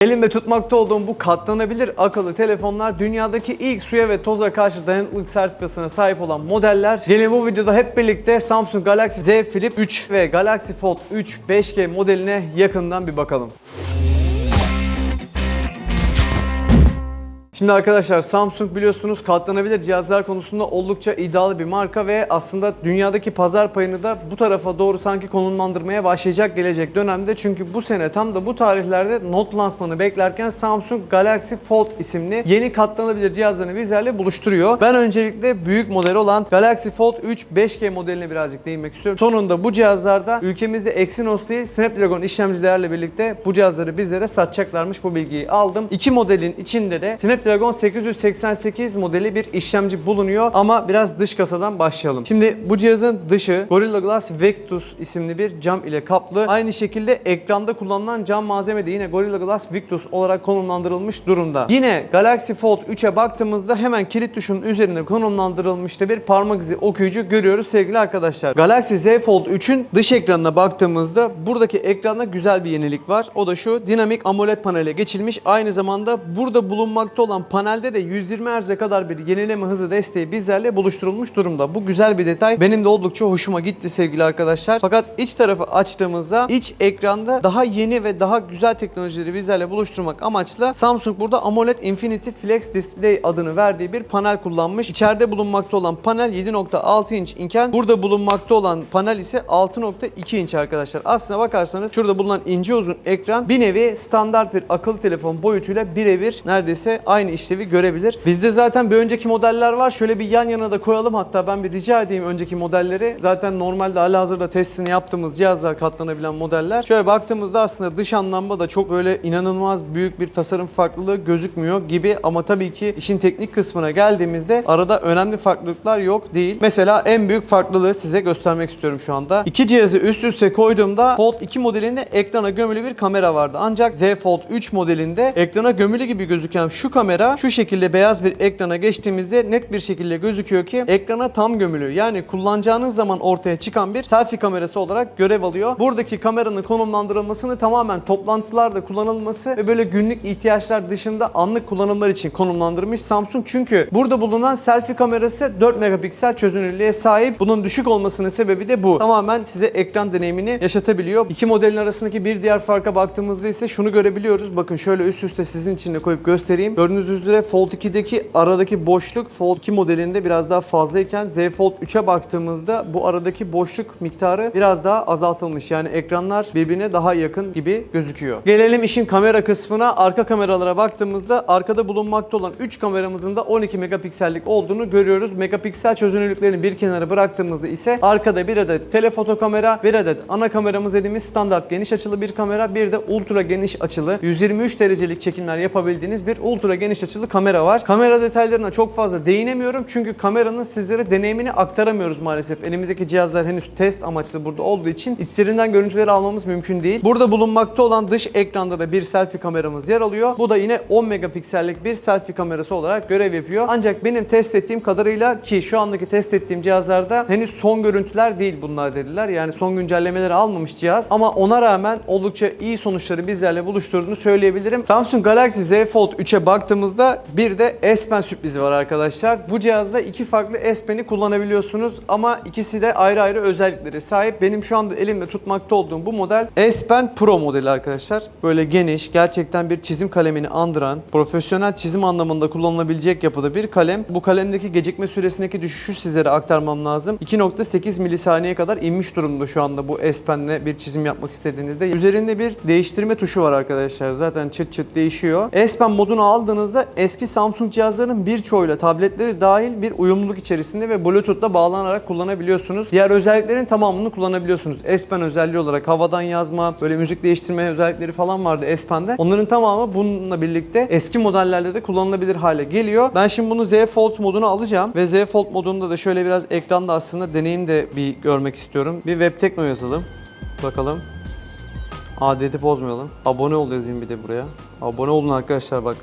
Elimde tutmakta olduğum bu katlanabilir akıllı telefonlar dünyadaki ilk suya ve toza karşı dayanıklılık sertifikasına sahip olan modeller. Gelin bu videoda hep birlikte Samsung Galaxy Z Flip 3 ve Galaxy Fold 3 5G modeline yakından bir bakalım. Şimdi arkadaşlar Samsung biliyorsunuz katlanabilir cihazlar konusunda oldukça iddialı bir marka ve aslında dünyadaki pazar payını da bu tarafa doğru sanki konumlandırmaya başlayacak gelecek dönemde. Çünkü bu sene tam da bu tarihlerde Note lansmanı beklerken Samsung Galaxy Fold isimli yeni katlanabilir cihazlarını bizlerle buluşturuyor. Ben öncelikle büyük model olan Galaxy Fold 3 5G modeline birazcık değinmek istiyorum. Sonunda bu cihazlarda ülkemizde Exynos değil Snapdragon işlemcilerle birlikte bu cihazları bizlere satacaklarmış bu bilgiyi aldım. İki modelin içinde de Snapdragon 888 modeli bir işlemci bulunuyor ama biraz dış kasadan başlayalım. Şimdi bu cihazın dışı Gorilla Glass Victus isimli bir cam ile kaplı. Aynı şekilde ekranda kullanılan cam malzeme de yine Gorilla Glass Victus olarak konumlandırılmış durumda. Yine Galaxy Fold 3'e baktığımızda hemen kilit tuşunun üzerine konumlandırılmış da bir parmak izi okuyucu görüyoruz sevgili arkadaşlar. Galaxy Z Fold 3'ün dış ekranına baktığımızda buradaki ekranda güzel bir yenilik var. O da şu dinamik AMOLED panele geçilmiş. Aynı zamanda burada bulunmakta olan panelde de 120 Hz'e kadar bir yenileme hızı desteği bizlerle buluşturulmuş durumda. Bu güzel bir detay. Benim de oldukça hoşuma gitti sevgili arkadaşlar. Fakat iç tarafı açtığımızda iç ekranda daha yeni ve daha güzel teknolojileri bizlerle buluşturmak amaçlı Samsung burada AMOLED Infinity Flex Display adını verdiği bir panel kullanmış. İçeride bulunmakta olan panel 7.6 inç iken burada bulunmakta olan panel ise 6.2 inç arkadaşlar. Aslına bakarsanız şurada bulunan ince uzun ekran bir nevi standart bir akıllı telefon boyutuyla birebir neredeyse aynı işlevi görebilir. Bizde zaten bir önceki modeller var. Şöyle bir yan yana da koyalım. Hatta ben bir rica edeyim önceki modelleri. Zaten normalde halihazırda testini yaptığımız cihazlar katlanabilen modeller. Şöyle baktığımızda aslında dış anlamda da çok böyle inanılmaz büyük bir tasarım farklılığı gözükmüyor gibi ama tabii ki işin teknik kısmına geldiğimizde arada önemli farklılıklar yok değil. Mesela en büyük farklılığı size göstermek istiyorum şu anda. İki cihazı üst üste koyduğumda Fold 2 modelinde ekrana gömülü bir kamera vardı. Ancak Z Fold 3 modelinde ekrana gömülü gibi gözüken şu kamera şu şekilde beyaz bir ekrana geçtiğimizde net bir şekilde gözüküyor ki ekrana tam gömülü. Yani kullanacağınız zaman ortaya çıkan bir selfie kamerası olarak görev alıyor. Buradaki kameranın konumlandırılmasını tamamen toplantılarda kullanılması ve böyle günlük ihtiyaçlar dışında anlık kullanımlar için konumlandırmış Samsung. Çünkü burada bulunan selfie kamerası 4 megapiksel çözünürlüğe sahip. Bunun düşük olmasının sebebi de bu. Tamamen size ekran deneyimini yaşatabiliyor. İki modelin arasındaki bir diğer farka baktığımızda ise şunu görebiliyoruz. Bakın şöyle üst üste sizin için de koyup göstereyim. Gördüğünüz üzere Fold 2'deki aradaki boşluk Fold 2 modelinde biraz daha fazlayken Z Fold 3'e baktığımızda bu aradaki boşluk miktarı biraz daha azaltılmış. Yani ekranlar birbirine daha yakın gibi gözüküyor. Gelelim işin kamera kısmına. Arka kameralara baktığımızda arkada bulunmakta olan 3 kameramızın da 12 megapiksellik olduğunu görüyoruz. Megapiksel çözünürlüklerini bir kenara bıraktığımızda ise arkada bir adet telefoto kamera, bir adet ana kameramız dediğimiz standart geniş açılı bir kamera, bir de ultra geniş açılı 123 derecelik çekimler yapabildiğiniz bir ultra geniş açılı kamera var. Kamera detaylarına çok fazla değinemiyorum çünkü kameranın sizlere deneyimini aktaramıyoruz maalesef. Elimizdeki cihazlar henüz test amaçlı burada olduğu için içlerinden görüntüleri almamız mümkün değil. Burada bulunmakta olan dış ekranda da bir selfie kameramız yer alıyor. Bu da yine 10 megapiksellik bir selfie kamerası olarak görev yapıyor. Ancak benim test ettiğim kadarıyla ki şu andaki test ettiğim cihazlarda henüz son görüntüler değil bunlar dediler. Yani son güncellemeleri almamış cihaz ama ona rağmen oldukça iyi sonuçları bizlerle buluşturduğunu söyleyebilirim. Samsung Galaxy Z Fold 3'e baktığımızda bir de S Pen sürprizi var arkadaşlar. Bu cihazda iki farklı S Pen'i kullanabiliyorsunuz ama ikisi de ayrı ayrı özellikleri sahip. Benim şu anda elimde tutmakta olduğum bu model S Pen Pro modeli arkadaşlar. Böyle geniş, gerçekten bir çizim kalemini andıran, profesyonel çizim anlamında kullanılabilecek yapıda bir kalem. Bu kalemdeki gecikme süresindeki düşüşü sizlere aktarmam lazım. 2.8 milisaniye kadar inmiş durumda şu anda bu S Pen'le bir çizim yapmak istediğinizde. Üzerinde bir değiştirme tuşu var arkadaşlar. Zaten çıt çıt değişiyor. S Pen modunu aldığınızda eski Samsung cihazların birçoğuyla tabletleri dahil bir uyumluluk içerisinde ve Bluetooth'la bağlanarak kullanabiliyorsunuz. Diğer özelliklerin tamamını kullanabiliyorsunuz. S Pen özelliği olarak havadan yazma, böyle müzik değiştirme özellikleri falan vardı S Pen'de. Onların tamamı bununla birlikte eski modellerde de kullanılabilir hale geliyor. Ben şimdi bunu Z Fold moduna alacağım ve Z Fold modunda da şöyle biraz ekranda aslında deneyim de bir görmek istiyorum. Bir web tekno yazalım. Bakalım. Adeti bozmayalım. Abone ol yazayım bir de buraya. Abone olun arkadaşlar bak.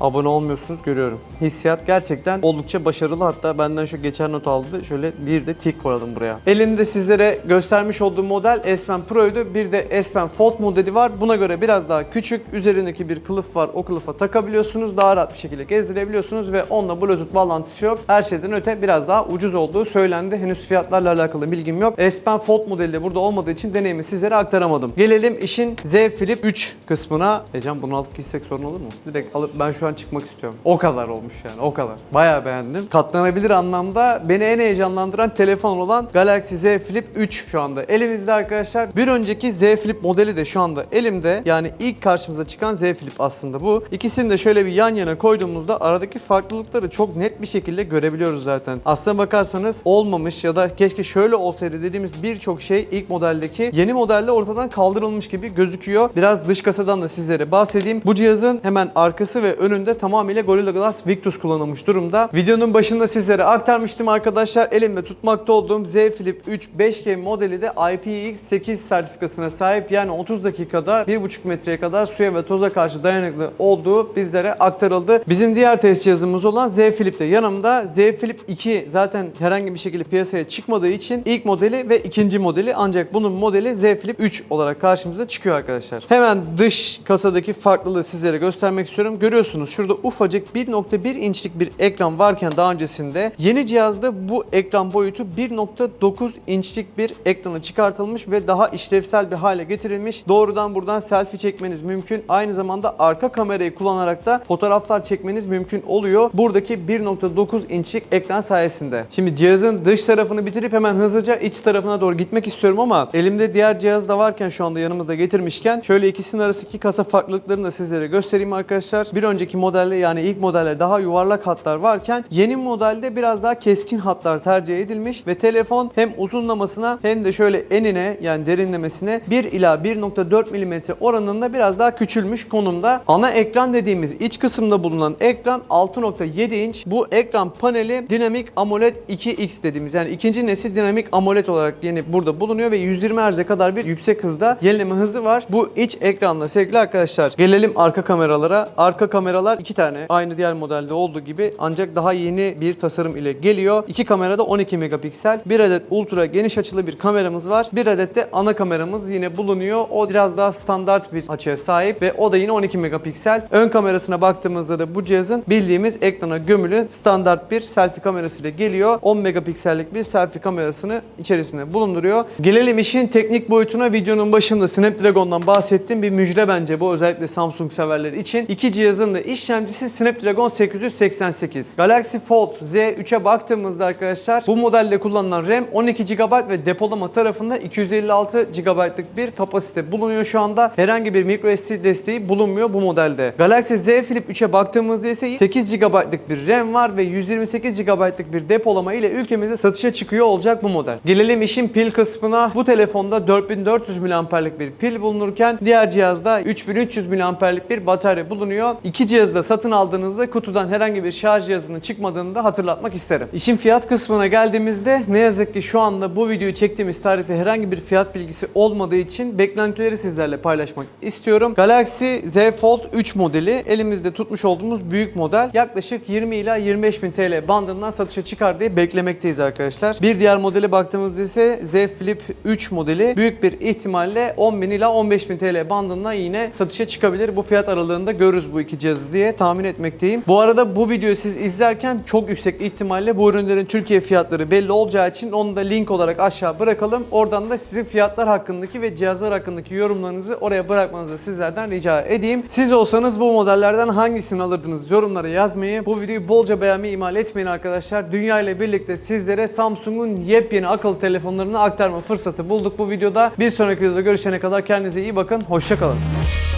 Abone olmuyorsunuz görüyorum. Hissiyat gerçekten oldukça başarılı. Hatta benden şu geçen not aldı. Şöyle bir de tik koyalım buraya. Elimde sizlere göstermiş olduğum model S Pen Pro'ydu. Bir de S Pen Fold modeli var. Buna göre biraz daha küçük. Üzerindeki bir kılıf var. O kılıfa takabiliyorsunuz. Daha rahat bir şekilde gezdirebiliyorsunuz ve onunla Bluetooth bağlantısı yok. Her şeyden öte biraz daha ucuz olduğu söylendi. Henüz fiyatlarla alakalı bilgim yok. S Pen Fold modeli de burada olmadığı için deneyimi sizlere aktaramadım. Gelelim işin Z Flip 3 kısmına. Ecem bunu alıp gitsek sorun olur mu? Direkt alıp ben şu an çıkmak istiyorum. O kadar olmuş yani o kadar. Bayağı beğendim. Katlanabilir anlamda beni en heyecanlandıran telefon olan Galaxy Z Flip 3 şu anda elimizde arkadaşlar. Bir önceki Z Flip modeli de şu anda elimde. Yani ilk karşımıza çıkan Z Flip aslında bu. İkisini de şöyle bir yan yana koyduğumuzda aradaki farklılıkları çok net bir şekilde görebiliyoruz zaten. Aslına bakarsanız olmamış ya da keşke şöyle olsaydı dediğimiz birçok şey ilk modeldeki yeni modelde ortadan kaldırılmış gibi gözüküyor. Biraz dış kasadan da sizlere bahsedeyim. Bu cihazın hemen arkası ve önünde tamamıyla Gorilla Glass Victus kullanılmış durumda. Videonun başında sizlere aktarmıştım arkadaşlar. Elimde tutmakta olduğum Z Flip 3 5G modeli de IPX8 sertifikasına sahip. Yani 30 dakikada 1,5 metreye kadar suya ve toza karşı dayanıklı olduğu bizlere aktarıldı. Bizim diğer test cihazımız olan Z Flip de yanımda. Z Flip 2 zaten herhangi bir şekilde piyasaya çıkmadığı için ilk modeli ve ikinci modeli ancak bunun modeli Z Flip 3 olarak karşımıza çıkıyor arkadaşlar. Hemen dış kasadaki farklılığı sizlere göstermek istiyorum. Görüyorsunuz şurada ufacık 1.1 inçlik bir ekran varken daha öncesinde yeni cihazda bu ekran boyutu 1.9 inçlik bir ekrana çıkartılmış ve daha işlevsel bir hale getirilmiş. Doğrudan buradan selfie çekmeniz mümkün. Aynı zamanda arka kamerayı kullanarak da fotoğraflar çekmeniz mümkün oluyor. Buradaki 1.9 inçlik ekran sayesinde. Şimdi cihazın dış tarafını bitirip hemen hızlıca iç tarafına doğru gitmek istiyorum ama elimde diğer cihaz da varken şu anda yanımızda getirmişken şöyle ikisinin arasındaki kasa farklılıklarını da sizlere göstereyim arkadaşlar. Bir önceki modelde yani ilk modelde daha yuvarlak hatlar varken yeni modelde biraz daha keskin hatlar tercih edilmiş ve telefon hem uzunlamasına hem de şöyle enine yani derinlemesine 1 ila 1.4 mm oranında biraz daha küçülmüş konumda. Ana ekran dediğimiz iç kısımda bulunan ekran 6.7 inç. Bu ekran paneli Dynamic AMOLED 2X dediğimiz yani ikinci nesil Dynamic AMOLED olarak yeni burada bulunuyor ve 120 Hz'e kadar bir yüksek hızda yenileme hızı var. Bu iç ekranla sevgili arkadaşlar gelelim arka kameralara. Arka kameralar iki tane aynı diğer modelde olduğu gibi ancak daha yeni bir tasarım ile geliyor. İki kamerada 12 megapiksel. Bir adet ultra geniş açılı bir kameramız var. Bir adet de ana kameramız yine bulunuyor. O biraz daha standart bir açıya sahip ve o da yine 12 megapiksel. Ön kamerasına baktığımızda da bu cihazın bildiğimiz ekrana gömülü standart bir selfie kamerası ile geliyor. 10 megapiksellik bir selfie kamerasını içerisinde bulunduruyor. Gelelim işin teknik boyutuna. Videonun başında Snapdragon'dan bahsettim. Bir müjde bence bu özellikle Samsung severleri için. İki cihazın da işlemcisi Snapdragon 888. Galaxy Fold Z3'e baktığımızda arkadaşlar bu modelde kullanılan RAM 12 GB ve depolama tarafında 256 GB'lık bir kapasite bulunuyor şu anda. Herhangi bir microSD desteği bulunmuyor bu modelde. Galaxy Z Flip 3'e baktığımızda ise 8 GB'lık bir RAM var ve 128 GB'lık bir depolama ile ülkemizde satışa çıkıyor olacak bu model. Gelelim işin pil kısmına. Bu telefonda 4400 mAh'lik bir pil bulunurken diğer cihazda 3300 mAh'lik bir batarya bulunuyor. İki cihazı satın aldığınızda kutudan herhangi bir şarj cihazının çıkmadığını da hatırlatmak isterim. İşin fiyat kısmına geldiğimizde ne yazık ki şu anda bu videoyu çektiğimiz tarihte herhangi bir fiyat bilgisi olmadığı için beklentileri sizlerle paylaşmak istiyorum. Galaxy Z Fold 3 modeli elimizde tutmuş olduğumuz büyük model yaklaşık 20 ila 25 bin TL bandından satışa çıkar diye beklemekteyiz arkadaşlar. Bir diğer modele baktığımızda ise Z Flip 3 modeli büyük bir ihtimalle 10 bin ila 15 bin TL bandından yine satışa çıkabilir. Bu fiyat aralığında görürüz bu iki cihazı diye tahmin etmekteyim. Bu arada bu videoyu siz izlerken çok yüksek ihtimalle bu ürünlerin Türkiye fiyatları belli olacağı için onu da link olarak aşağı bırakalım. Oradan da sizin fiyatlar hakkındaki ve cihazlar hakkındaki yorumlarınızı oraya bırakmanızı sizlerden rica edeyim. Siz olsanız bu modellerden hangisini alırdınız yorumlara yazmayı. Bu videoyu bolca beğenmeyi ihmal etmeyin arkadaşlar. Dünya ile birlikte sizlere Samsung'un yepyeni akıllı telefonlarını aktarma fırsatı bulduk bu videoda. Bir sonraki videoda görüşene kadar kendinize iyi bakın. Hoşçakalın.